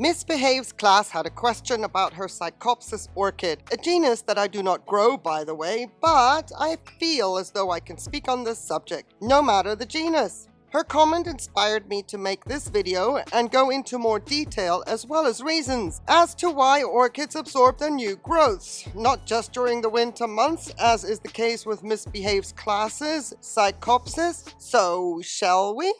Misbehaves class had a question about her Psychopsis orchid, a genus that I do not grow by the way, but I feel as though I can speak on this subject, no matter the genus. Her comment inspired me to make this video and go into more detail as well as reasons as to why orchids absorb their new growths, not just during the winter months as is the case with Misbehaves classes, Psychopsis. So shall we?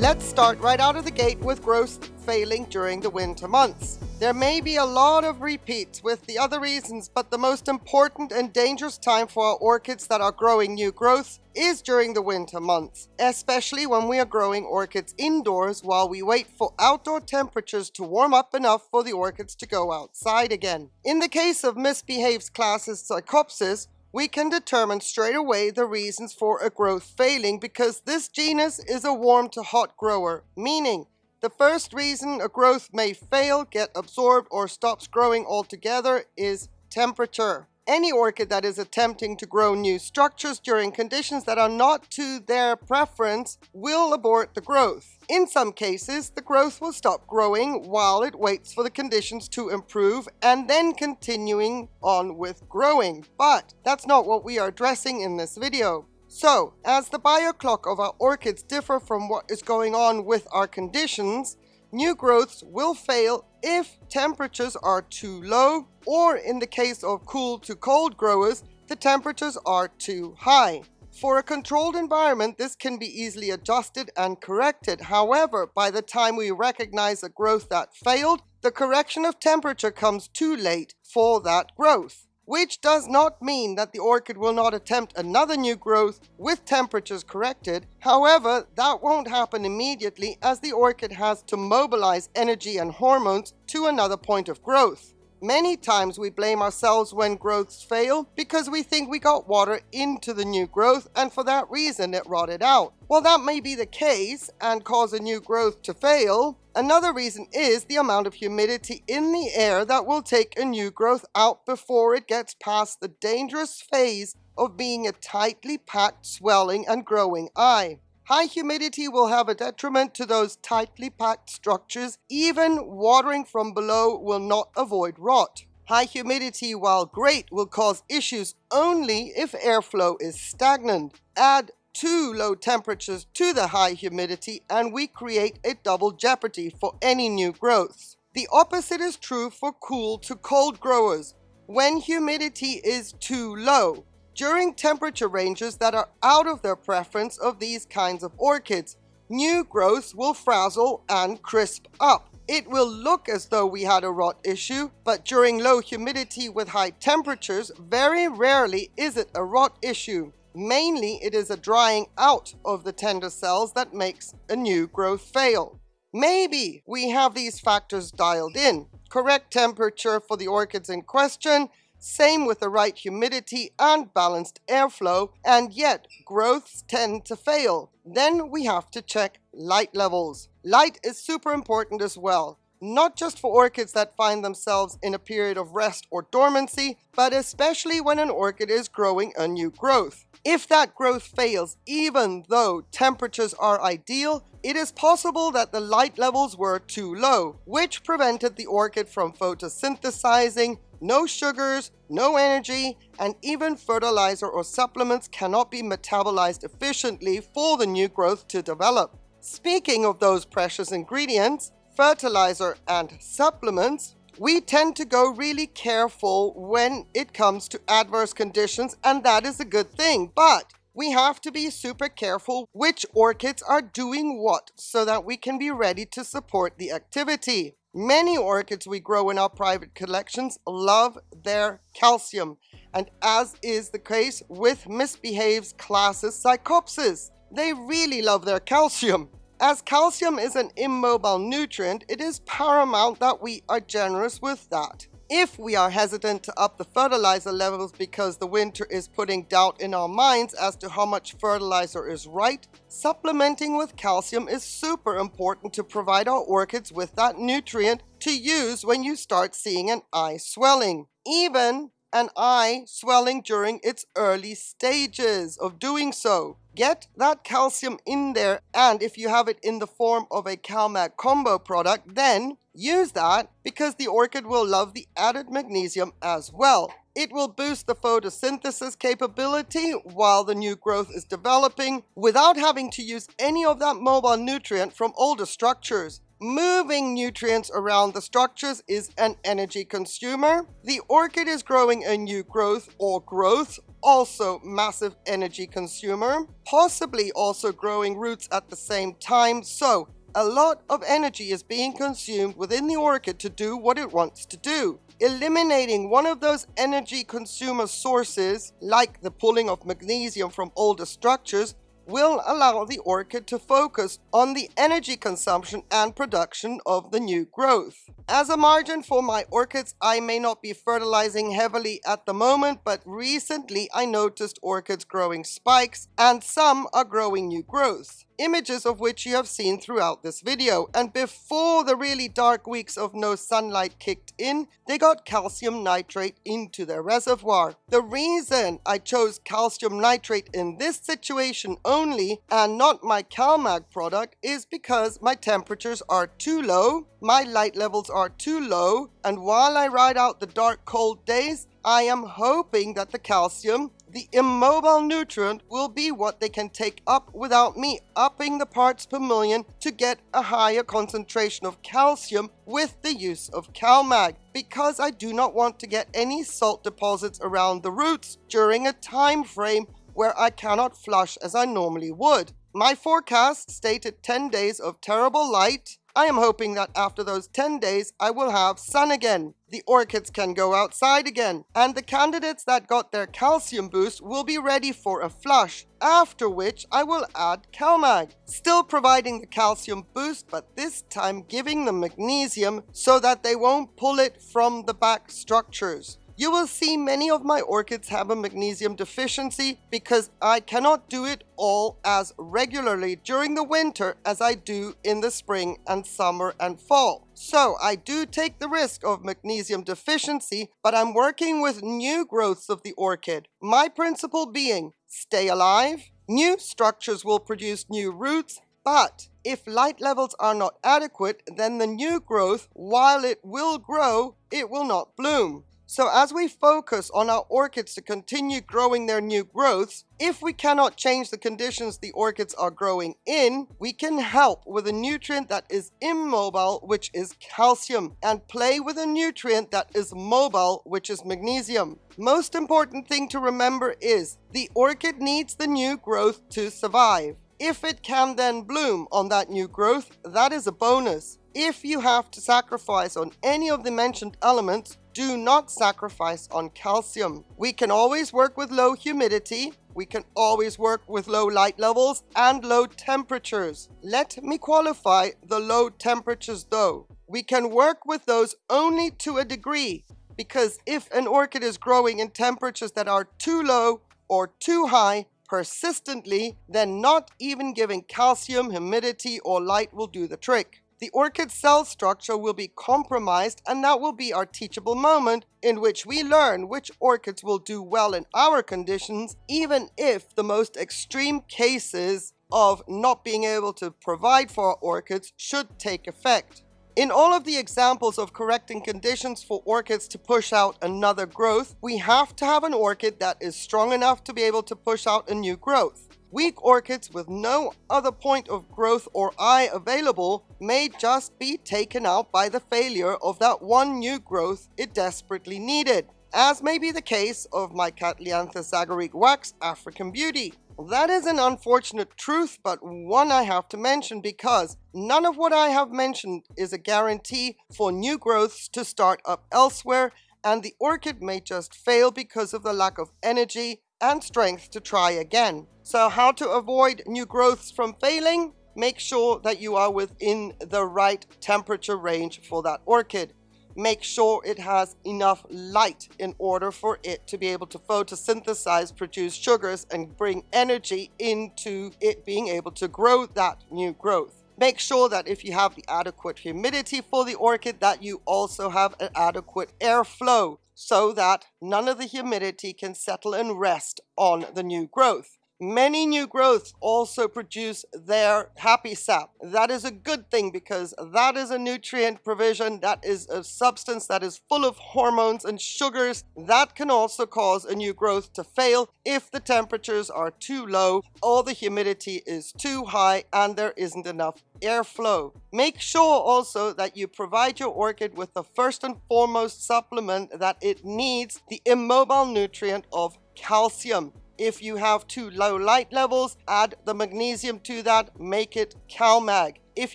Let's start right out of the gate with growth failing during the winter months. There may be a lot of repeats with the other reasons, but the most important and dangerous time for our orchids that are growing new growth is during the winter months, especially when we are growing orchids indoors while we wait for outdoor temperatures to warm up enough for the orchids to go outside again. In the case of misbehaves classes Psychopsis, we can determine straight away the reasons for a growth failing because this genus is a warm to hot grower, meaning the first reason a growth may fail, get absorbed, or stops growing altogether is temperature. Any orchid that is attempting to grow new structures during conditions that are not to their preference will abort the growth. In some cases, the growth will stop growing while it waits for the conditions to improve and then continuing on with growing. But that's not what we are addressing in this video. So, as the bioclock of our orchids differ from what is going on with our conditions, new growths will fail if temperatures are too low or in the case of cool to cold growers, the temperatures are too high. For a controlled environment, this can be easily adjusted and corrected. However, by the time we recognize a growth that failed, the correction of temperature comes too late for that growth which does not mean that the orchid will not attempt another new growth with temperatures corrected. However, that won't happen immediately as the orchid has to mobilize energy and hormones to another point of growth. Many times we blame ourselves when growths fail because we think we got water into the new growth and for that reason it rotted out. While that may be the case and cause a new growth to fail, another reason is the amount of humidity in the air that will take a new growth out before it gets past the dangerous phase of being a tightly packed swelling and growing eye. High humidity will have a detriment to those tightly packed structures. Even watering from below will not avoid rot. High humidity, while great, will cause issues only if airflow is stagnant. Add too low temperatures to the high humidity and we create a double jeopardy for any new growth. The opposite is true for cool to cold growers. When humidity is too low, during temperature ranges that are out of their preference of these kinds of orchids. New growths will frazzle and crisp up. It will look as though we had a rot issue, but during low humidity with high temperatures, very rarely is it a rot issue. Mainly, it is a drying out of the tender cells that makes a new growth fail. Maybe we have these factors dialed in. Correct temperature for the orchids in question, same with the right humidity and balanced airflow, and yet growths tend to fail. Then we have to check light levels. Light is super important as well not just for orchids that find themselves in a period of rest or dormancy, but especially when an orchid is growing a new growth. If that growth fails, even though temperatures are ideal, it is possible that the light levels were too low, which prevented the orchid from photosynthesizing, no sugars, no energy, and even fertilizer or supplements cannot be metabolized efficiently for the new growth to develop. Speaking of those precious ingredients, fertilizer and supplements, we tend to go really careful when it comes to adverse conditions and that is a good thing. But we have to be super careful which orchids are doing what so that we can be ready to support the activity. Many orchids we grow in our private collections love their calcium, and as is the case with misbehaves classes Psychopsis, they really love their calcium. As calcium is an immobile nutrient, it is paramount that we are generous with that. If we are hesitant to up the fertilizer levels because the winter is putting doubt in our minds as to how much fertilizer is right, supplementing with calcium is super important to provide our orchids with that nutrient to use when you start seeing an eye swelling. Even and eye swelling during its early stages of doing so. Get that calcium in there, and if you have it in the form of a CalMag combo product, then use that because the orchid will love the added magnesium as well. It will boost the photosynthesis capability while the new growth is developing without having to use any of that mobile nutrient from older structures. Moving nutrients around the structures is an energy consumer. The orchid is growing a new growth or growth, also massive energy consumer, possibly also growing roots at the same time. So a lot of energy is being consumed within the orchid to do what it wants to do. Eliminating one of those energy consumer sources, like the pulling of magnesium from older structures, will allow the orchid to focus on the energy consumption and production of the new growth. As a margin for my orchids, I may not be fertilizing heavily at the moment, but recently I noticed orchids growing spikes and some are growing new growths images of which you have seen throughout this video. And before the really dark weeks of no sunlight kicked in, they got calcium nitrate into their reservoir. The reason I chose calcium nitrate in this situation only and not my CalMag product is because my temperatures are too low, my light levels are too low, and while I ride out the dark cold days, I am hoping that the calcium the immobile nutrient will be what they can take up without me upping the parts per million to get a higher concentration of calcium with the use of CalMag because I do not want to get any salt deposits around the roots during a time frame where I cannot flush as I normally would. My forecast stated 10 days of terrible light, I am hoping that after those 10 days, I will have sun again. The orchids can go outside again, and the candidates that got their calcium boost will be ready for a flush, after which I will add CalMag, still providing the calcium boost, but this time giving them magnesium so that they won't pull it from the back structures. You will see many of my orchids have a magnesium deficiency because I cannot do it all as regularly during the winter as I do in the spring and summer and fall. So I do take the risk of magnesium deficiency, but I'm working with new growths of the orchid. My principle being, stay alive, new structures will produce new roots, but if light levels are not adequate, then the new growth, while it will grow, it will not bloom. So as we focus on our orchids to continue growing their new growths, if we cannot change the conditions the orchids are growing in, we can help with a nutrient that is immobile, which is calcium, and play with a nutrient that is mobile, which is magnesium. Most important thing to remember is the orchid needs the new growth to survive. If it can then bloom on that new growth, that is a bonus. If you have to sacrifice on any of the mentioned elements, do not sacrifice on calcium. We can always work with low humidity, we can always work with low light levels and low temperatures. Let me qualify the low temperatures though. We can work with those only to a degree because if an orchid is growing in temperatures that are too low or too high persistently, then not even giving calcium, humidity or light will do the trick the orchid cell structure will be compromised and that will be our teachable moment in which we learn which orchids will do well in our conditions even if the most extreme cases of not being able to provide for our orchids should take effect. In all of the examples of correcting conditions for orchids to push out another growth, we have to have an orchid that is strong enough to be able to push out a new growth. Weak orchids with no other point of growth or eye available may just be taken out by the failure of that one new growth it desperately needed, as may be the case of my Cattlyanthus agaric wax African Beauty. That is an unfortunate truth, but one I have to mention because none of what I have mentioned is a guarantee for new growths to start up elsewhere, and the orchid may just fail because of the lack of energy and strength to try again. So how to avoid new growths from failing? Make sure that you are within the right temperature range for that orchid. Make sure it has enough light in order for it to be able to photosynthesize, produce sugars, and bring energy into it being able to grow that new growth. Make sure that if you have the adequate humidity for the orchid that you also have an adequate airflow so that none of the humidity can settle and rest on the new growth. Many new growths also produce their happy sap. That is a good thing because that is a nutrient provision, that is a substance that is full of hormones and sugars that can also cause a new growth to fail if the temperatures are too low or the humidity is too high and there isn't enough airflow. Make sure also that you provide your orchid with the first and foremost supplement that it needs, the immobile nutrient of calcium. If you have too low light levels, add the magnesium to that, make it CalMag. If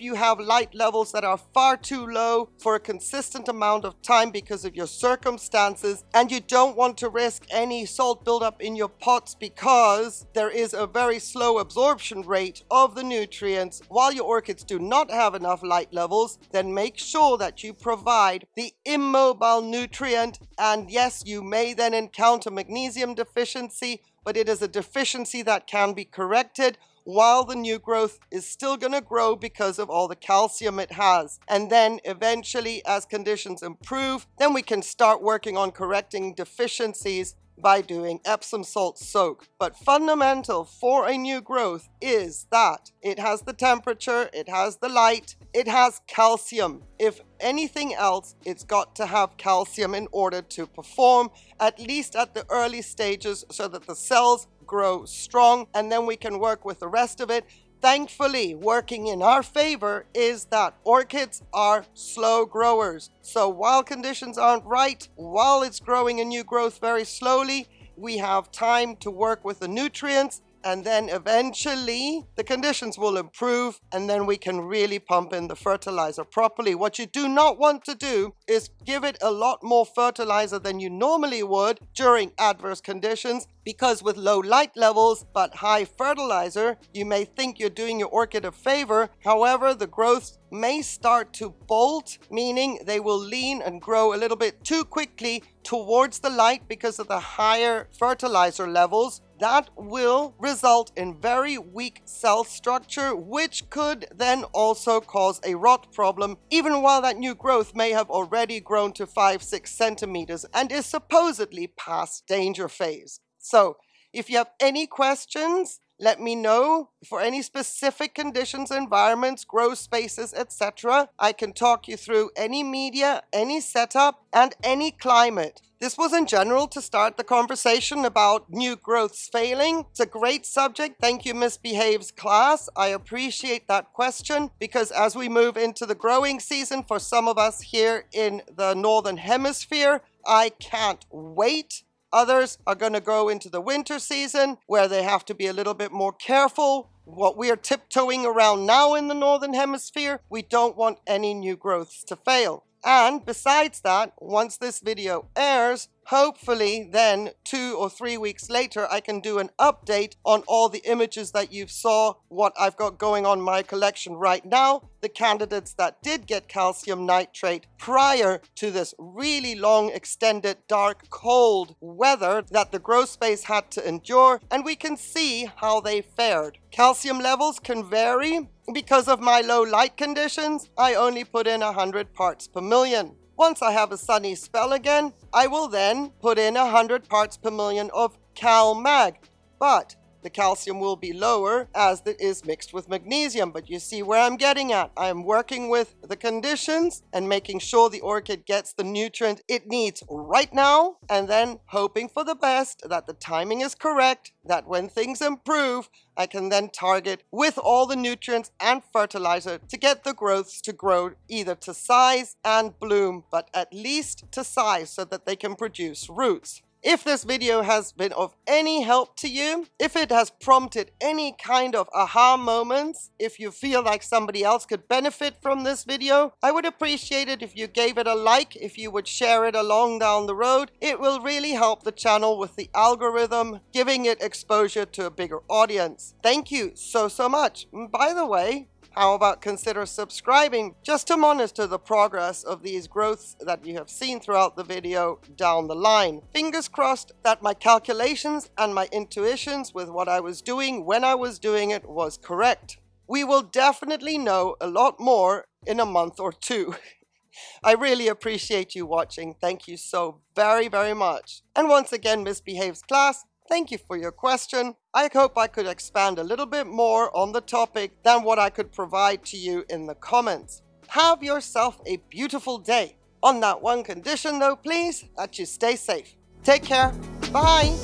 you have light levels that are far too low for a consistent amount of time because of your circumstances, and you don't want to risk any salt buildup in your pots because there is a very slow absorption rate of the nutrients while your orchids do not have enough light levels, then make sure that you provide the immobile nutrient. And yes, you may then encounter magnesium deficiency, but it is a deficiency that can be corrected while the new growth is still going to grow because of all the calcium it has. And then eventually, as conditions improve, then we can start working on correcting deficiencies by doing Epsom salt soak. But fundamental for a new growth is that it has the temperature, it has the light, it has calcium. If anything else, it's got to have calcium in order to perform, at least at the early stages, so that the cells grow strong and then we can work with the rest of it thankfully working in our favor is that orchids are slow growers. So while conditions aren't right, while it's growing a new growth very slowly, we have time to work with the nutrients and then eventually the conditions will improve and then we can really pump in the fertilizer properly. What you do not want to do is give it a lot more fertilizer than you normally would during adverse conditions because with low light levels but high fertilizer, you may think you're doing your orchid a favor. However, the growth may start to bolt, meaning they will lean and grow a little bit too quickly towards the light because of the higher fertilizer levels that will result in very weak cell structure, which could then also cause a rot problem, even while that new growth may have already grown to 5 6 centimeters and is supposedly past danger phase. So, if you have any questions, let me know for any specific conditions, environments, grow spaces, etc. I can talk you through any media, any setup, and any climate. This was in general to start the conversation about new growths failing. It's a great subject. Thank you, Misbehaves class. I appreciate that question because as we move into the growing season for some of us here in the Northern Hemisphere, I can't wait Others are going to go into the winter season where they have to be a little bit more careful. What we are tiptoeing around now in the Northern Hemisphere, we don't want any new growths to fail. And besides that, once this video airs, hopefully then two or three weeks later, I can do an update on all the images that you saw, what I've got going on my collection right now, the candidates that did get calcium nitrate prior to this really long, extended, dark, cold weather that the grow space had to endure, and we can see how they fared. Calcium levels can vary because of my low light conditions, I only put in 100 parts per million. Once I have a sunny spell again, I will then put in 100 parts per million of CalMag. But the calcium will be lower as it is mixed with magnesium. But you see where I'm getting at. I am working with the conditions and making sure the orchid gets the nutrient it needs right now and then hoping for the best that the timing is correct, that when things improve, I can then target with all the nutrients and fertilizer to get the growths to grow either to size and bloom, but at least to size so that they can produce roots. If this video has been of any help to you, if it has prompted any kind of aha moments, if you feel like somebody else could benefit from this video, I would appreciate it if you gave it a like, if you would share it along down the road. It will really help the channel with the algorithm, giving it exposure to a bigger audience. Thank you so, so much. By the way, how about consider subscribing just to monitor the progress of these growths that you have seen throughout the video down the line. Fingers crossed that my calculations and my intuitions with what I was doing when I was doing it was correct. we will definitely know a lot more in a month or two. I really appreciate you watching. Thank you so very, very much. And once again, Misbehaves class, thank you for your question. I hope I could expand a little bit more on the topic than what I could provide to you in the comments. Have yourself a beautiful day. On that one condition though, please, that you stay safe. Take care. Bye.